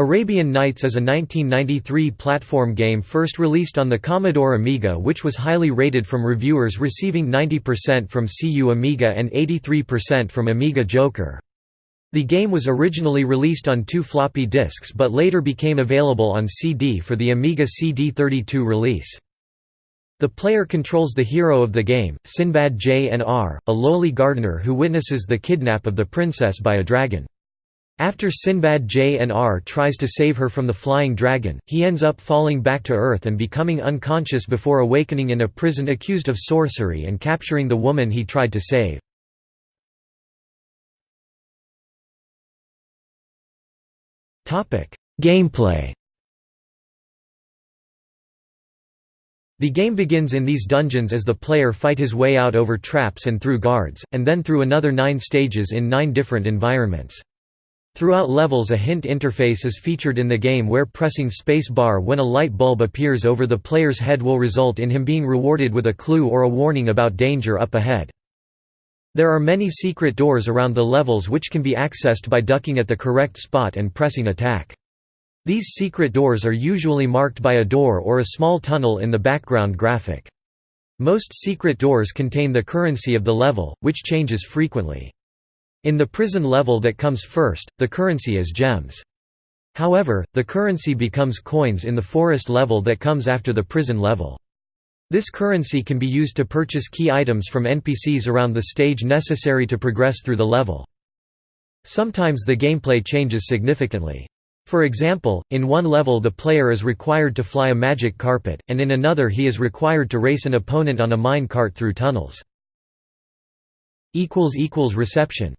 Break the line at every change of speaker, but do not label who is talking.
Arabian Nights is a 1993 platform game first released on the Commodore Amiga which was highly rated from reviewers receiving 90% from CU Amiga and 83% from Amiga Joker. The game was originally released on two floppy disks but later became available on CD for the Amiga CD32 release. The player controls the hero of the game, Sinbad J&R, a lowly gardener who witnesses the kidnap of the princess by a dragon. After Sinbad J&R tries to save her from the flying dragon, he ends up falling back to Earth and becoming unconscious before awakening in a prison accused of sorcery and capturing the woman he tried to save. Gameplay The game begins in these dungeons as the player fight his way out over traps and through guards, and then through another nine stages in nine different environments. Throughout levels a hint interface is featured in the game where pressing space bar when a light bulb appears over the player's head will result in him being rewarded with a clue or a warning about danger up ahead. There are many secret doors around the levels which can be accessed by ducking at the correct spot and pressing attack. These secret doors are usually marked by a door or a small tunnel in the background graphic. Most secret doors contain the currency of the level, which changes frequently. In the prison level that comes first, the currency is gems. However, the currency becomes coins in the forest level that comes after the prison level. This currency can be used to purchase key items from NPCs around the stage necessary to progress through the level. Sometimes the gameplay changes significantly. For example, in one level the player is required to fly a magic carpet, and in another he is required to race an opponent on a mine cart through tunnels. Reception